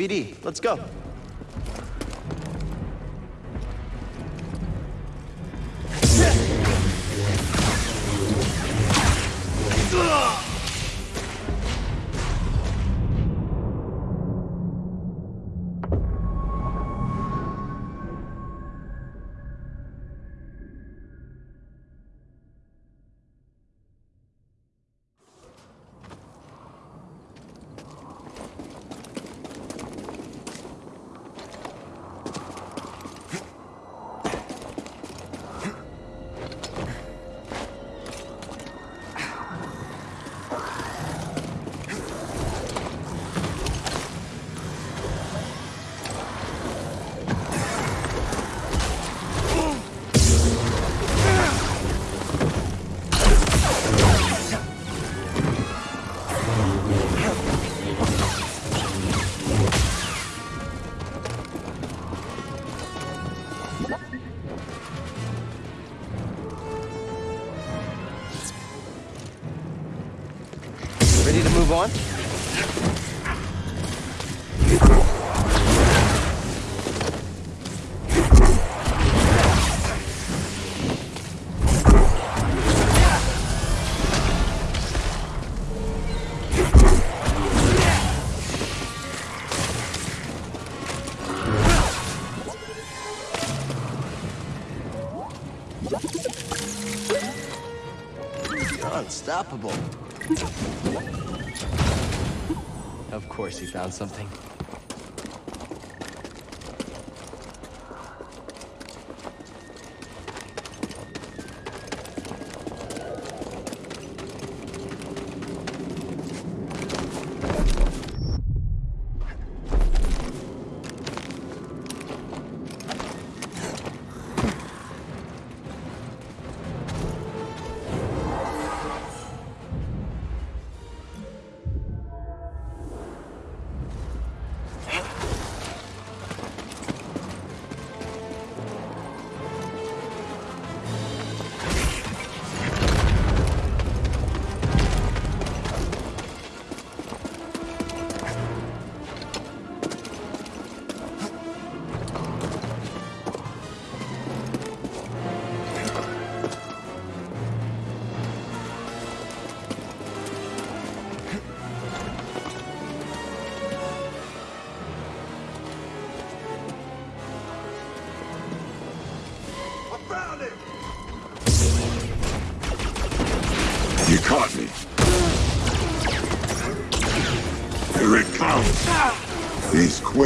BD, let's go. You're unstoppable. Course he found something.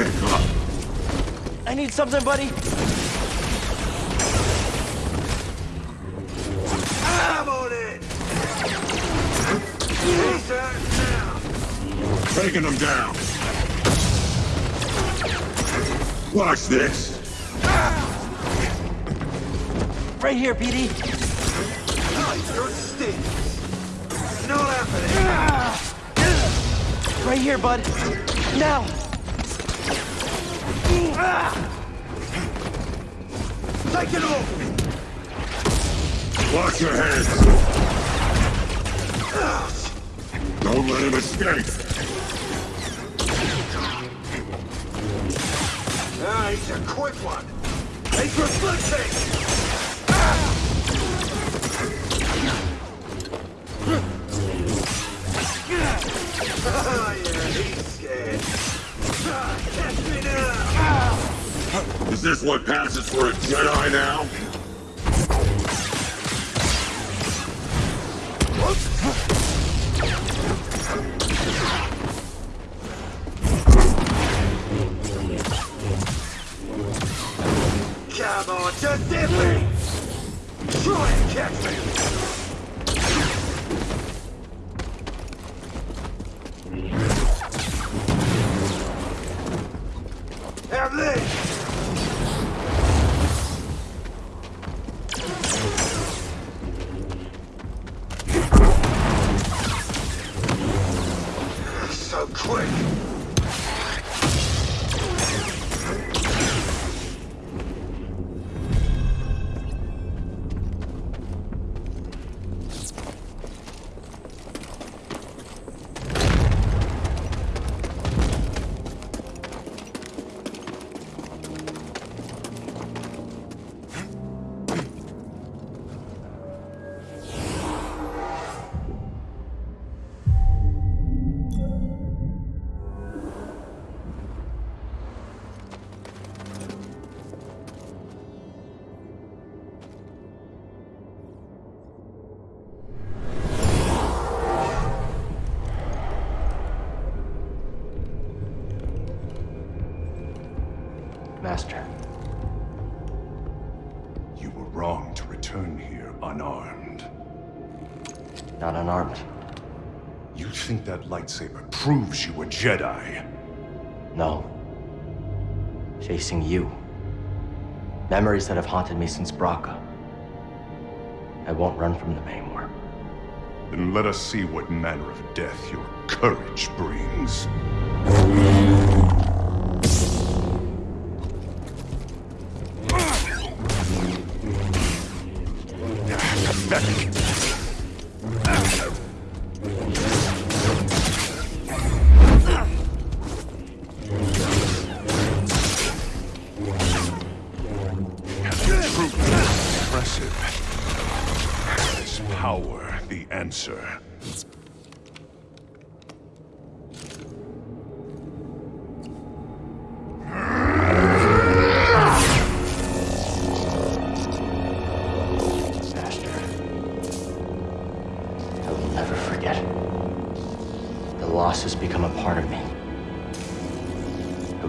Comes. He's quick, huh? I need something, buddy. I'm on it! He's out! Taking him down. Watch this. Right here, BD. Oh, you're stinks! Not happening! Right here, bud. Now. Take it off! Watch your heads. Don't let him escape. Ah, he's a quick one! He's reflecting! Ah, yeah, this what passes for a Jedi now? Lightsaber proves you a Jedi? No. Chasing you. Memories that have haunted me since Bracca. I won't run from them anymore. Then let us see what manner of death your courage brings.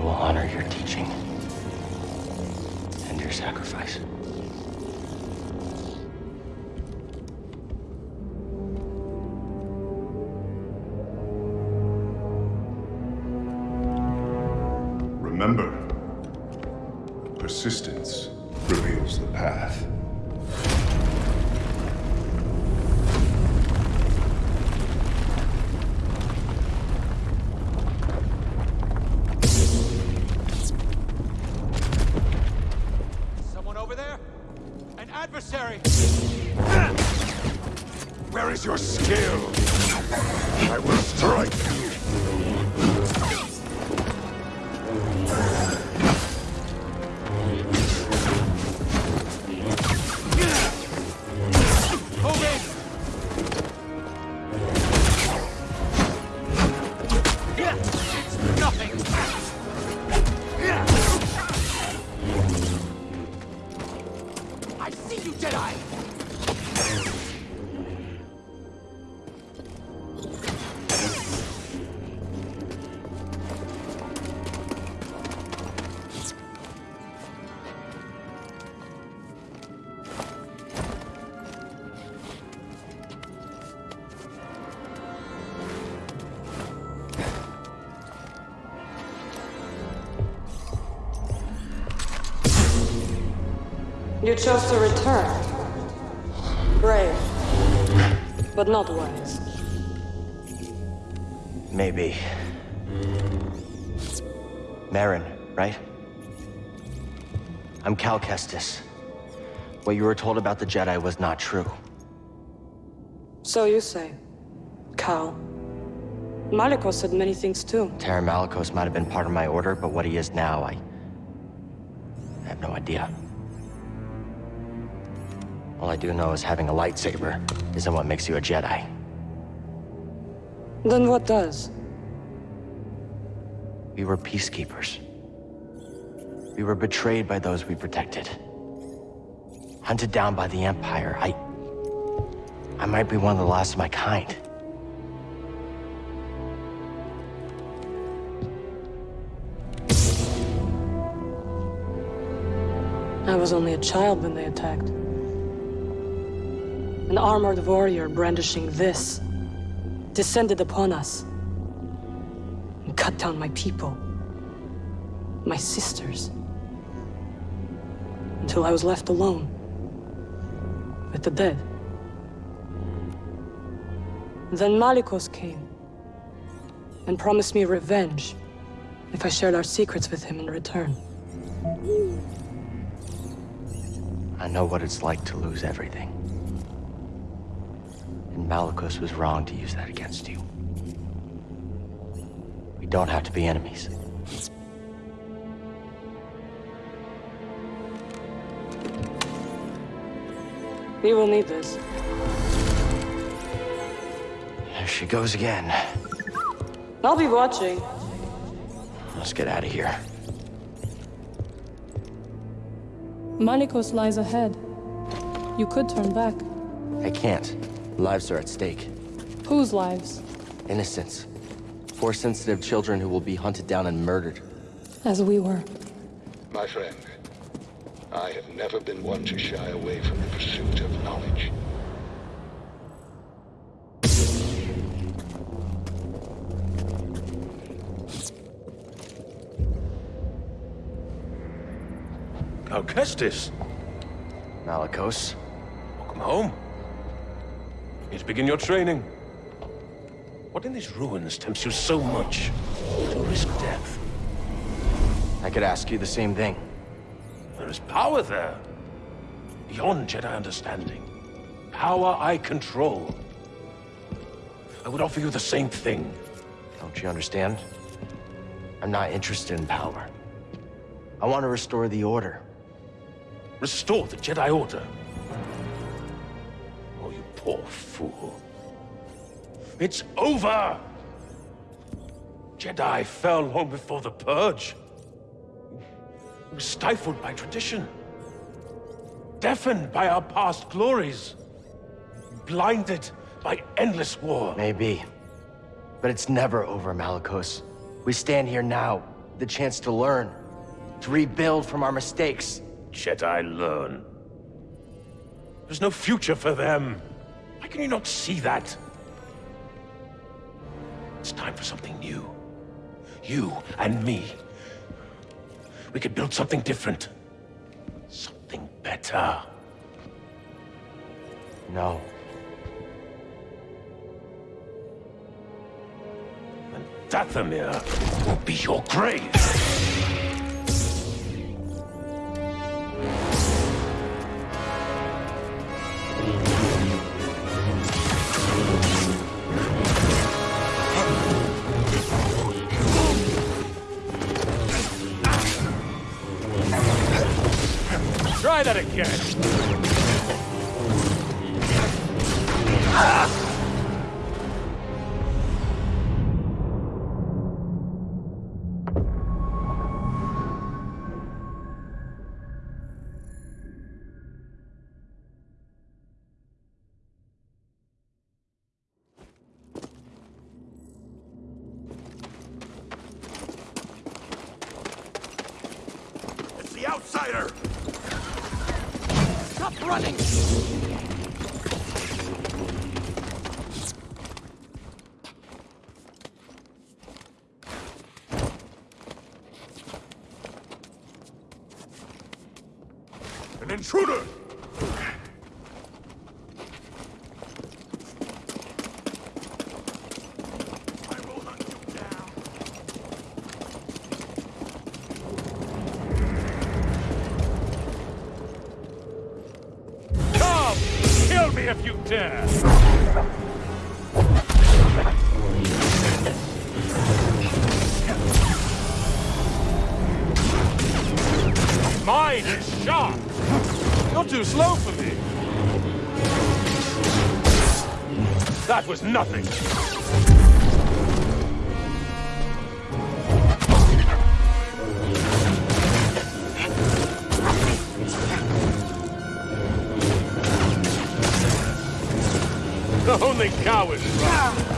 Will honor your teaching and your sacrifice. Remember, persistence You chose to return. Brave, but not wise. Maybe. Merrin, right? I'm Cal Kestis. What you were told about the Jedi was not true. So you say. Cal. Maliko said many things too. Taron Malicos might have been part of my order, but what he is now, I... I have no idea. All I do know is having a lightsaber isn't what makes you a Jedi. Then what does? We were peacekeepers. We were betrayed by those we protected. Hunted down by the Empire. I... I might be one of the last of my kind. I was only a child when they attacked. An armored warrior brandishing this descended upon us and cut down my people, my sisters, until I was left alone with the dead. Then Malicos came. and promised me revenge if I shared our secrets with him in return. I know what it's like to lose everything. And Malicos was wrong to use that against you. We don't have to be enemies. We will need this. There she goes again. I'll be watching. Let's get out of here. Malicos lies ahead. You could turn back. I can't. Lives are at stake. Whose lives? Innocents. Four sensitive children who will be hunted down and murdered. As we were. My friend, I have never been one to shy away from the pursuit of knowledge. Cal Kestis, Malicos. welcome home. Need to begin your training. What in these ruins tempts you so much to risk death? I could ask you the same thing. There is power there. Beyond Jedi understanding. Power I control. I would offer you the same thing. Don't you understand? I'm not interested in power. I want to restore the Order. Restore the Jedi Order. Fool. It's over! Jedi fell long before the Purge. Stifled by tradition. Deafened by our past glories. Blinded by endless war. Maybe. But it's never over, Malicos. We stand here now, the chance to learn, to rebuild from our mistakes. Jedi learn. There's no future for them. Why can you not see that? It's time for something new. You and me. We could build something different. Something better. No. And Dathomir will be your grave. That again. An intruder! Nothing! Only cowards run! Thorsten!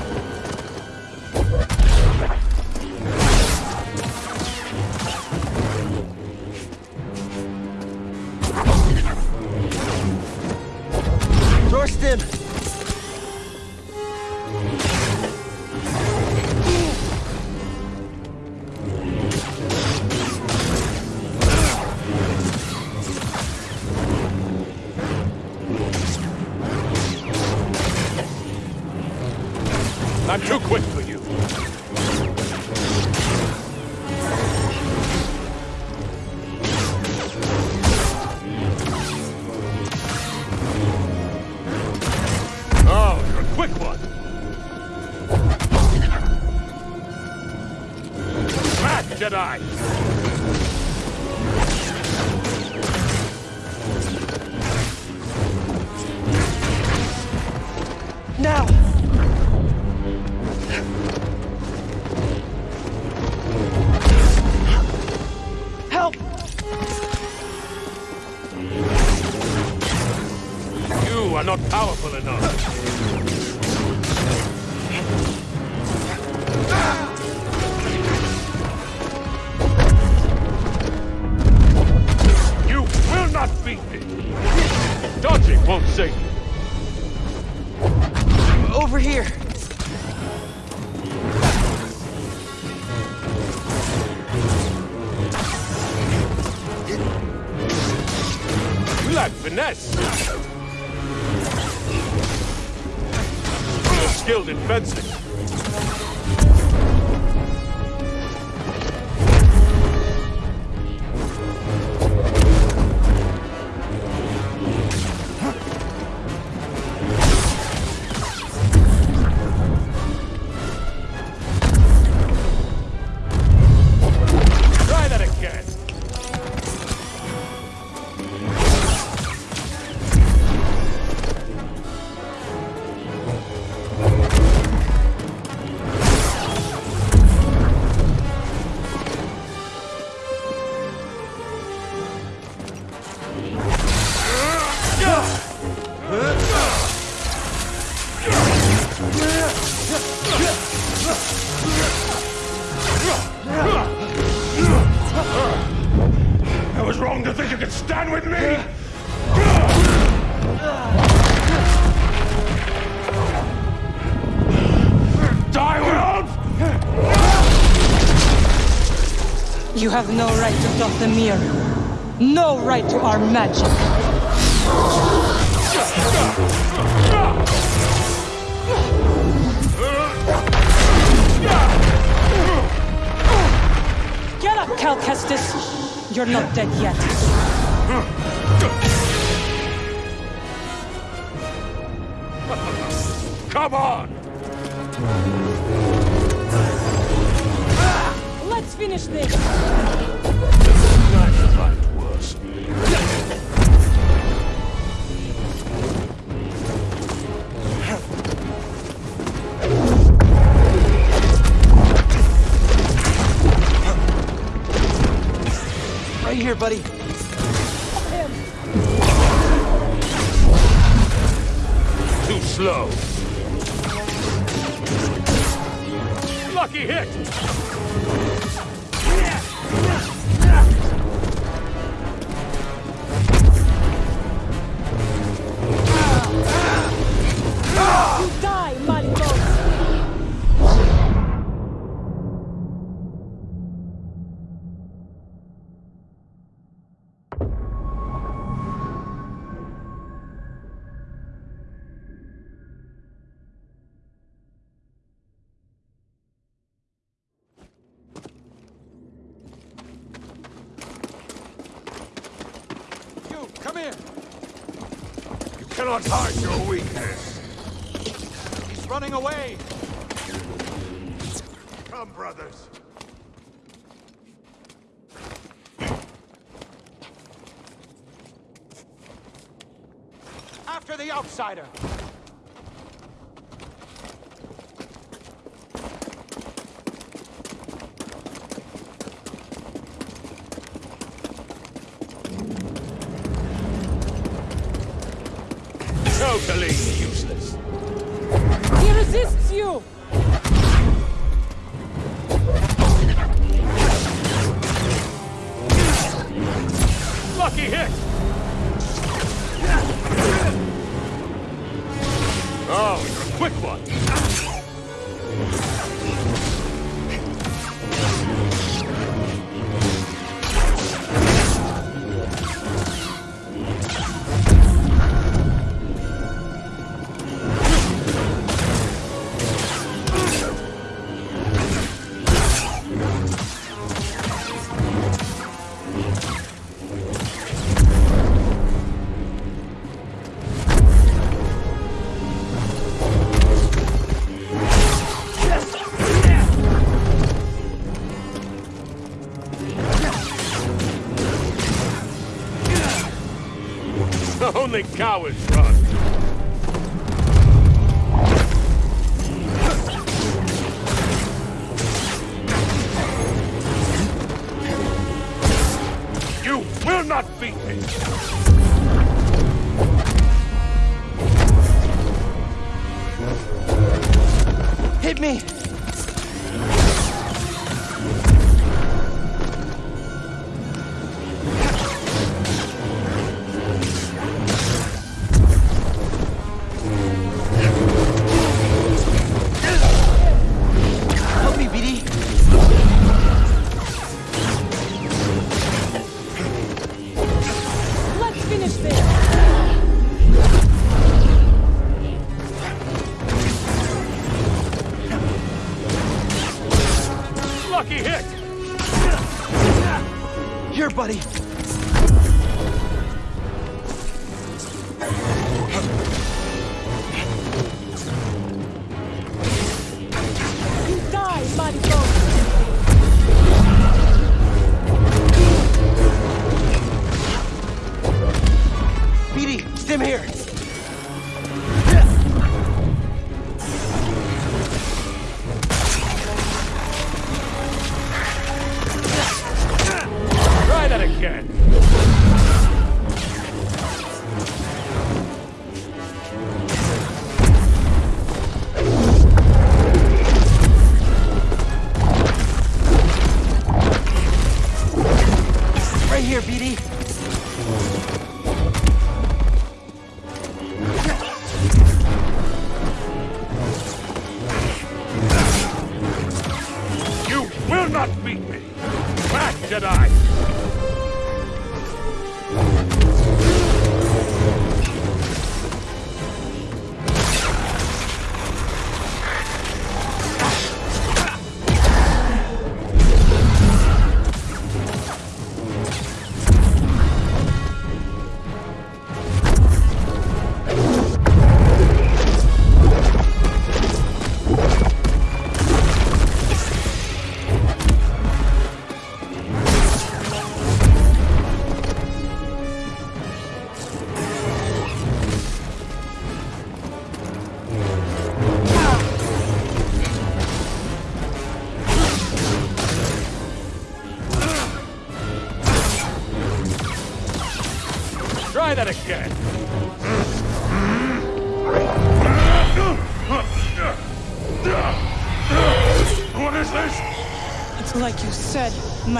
You have no right to Dathomir. No right to our magic. Get up, Cal Kestis! You're not dead yet. Come on! finish this! Right here, buddy. Too slow. Lucky hit! the outsider. Cowards run.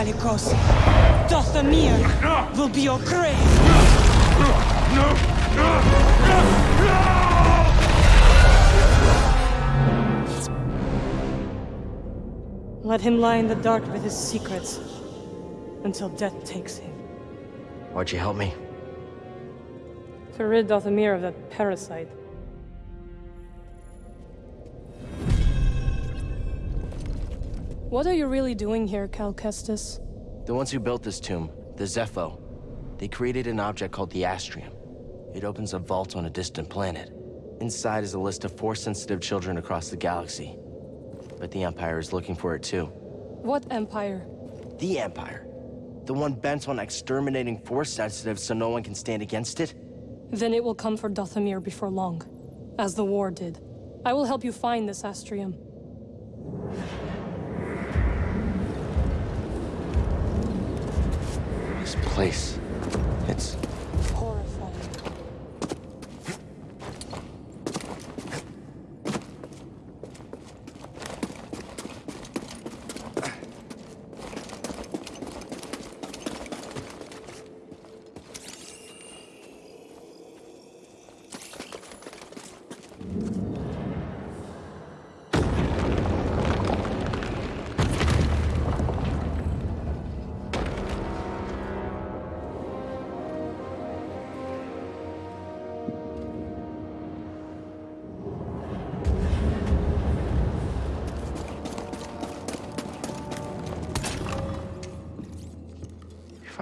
Malicos. Dathomir will be your grave! Let him lie in the dark with his secrets until death takes him. Why'd you help me? To rid Dathomir of that parasite. What are you really doing here, Cal Kestis? The ones who built this tomb, the Zeffo, they created an object called the Astrium. It opens a vault on a distant planet. Inside is a list of Force-sensitive children across the galaxy. But the Empire is looking for it too. What empire? The Empire. The one bent on exterminating Force-sensitive so no one can stand against it? Then it will come for Dathomir before long, as the war did. I will help you find this Astrium. This place.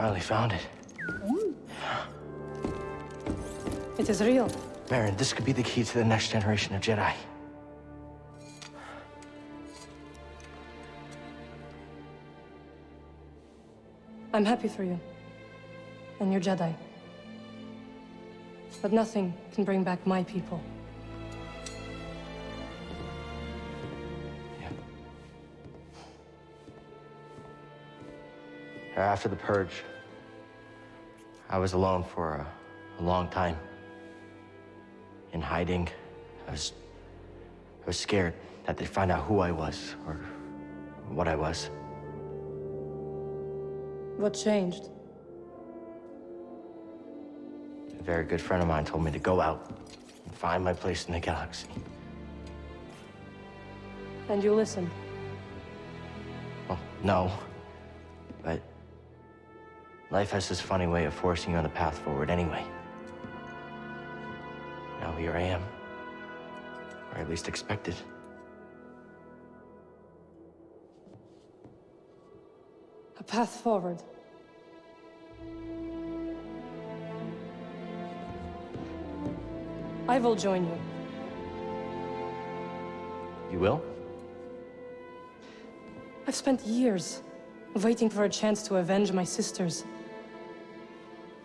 Finally found it. Mm. It is real. Baron, this could be the key to the next generation of Jedi. I'm happy for you. And your Jedi. But nothing can bring back my people. Yeah. After the purge, I was alone for a, a long time. In hiding, I was... I was scared that they'd find out who I was, or what I was. What changed? A very good friend of mine told me to go out and find my place in the galaxy. And you listened. Well, oh, no. Life has this funny way of forcing you on the path forward anyway. Now here I am. Or at least expected. A path forward. I will join you. You will? I've spent years waiting for a chance to avenge my sisters.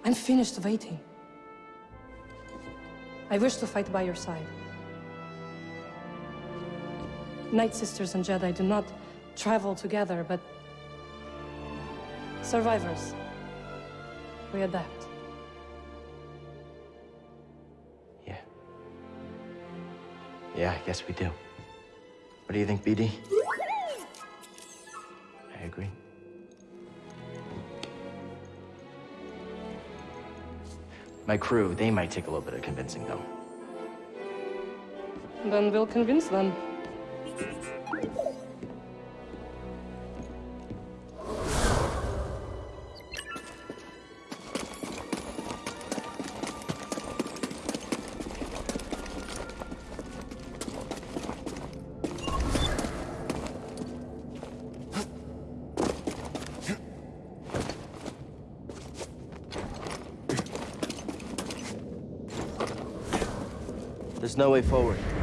I'm finished waiting. I wish to fight by your side. Night Sisters and Jedi do not travel together, but survivors. We adapt. Yeah. Yeah, I guess we do. What do you think, BD? I agree. My crew, they might take a little bit of convincing, though. Then we'll convince them. There's no way forward.